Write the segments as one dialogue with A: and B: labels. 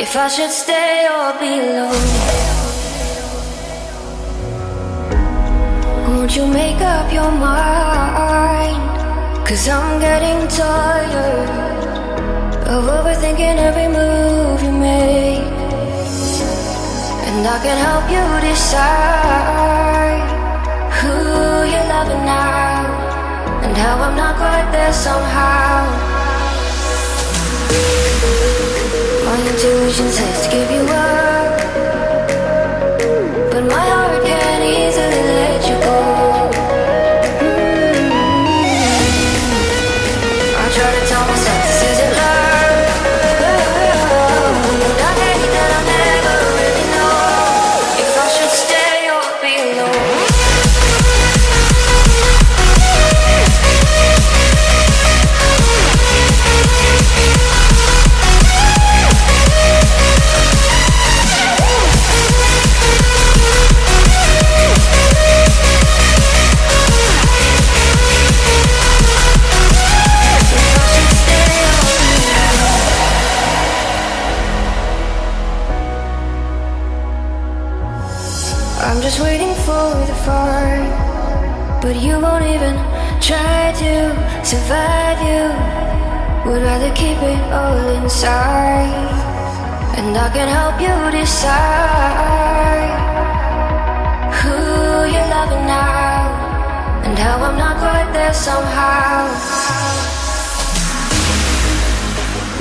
A: if I should stay or be alone. Won't you make up your mind? Cause I'm getting tired of overthinking every move you make. And I can help you decide who you're loving now and how I'm not quite there somehow. Intuition says to give you up, I'm just waiting for the fight, but you won't even try to survive. You would rather keep it all inside, and I can help you decide who you're loving now, and how I'm not quite there somehow.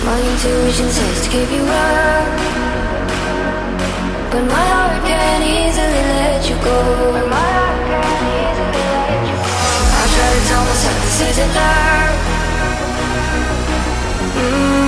A: My intuition says to give you up. But my go. I try to tell myself this isn't love. Mm,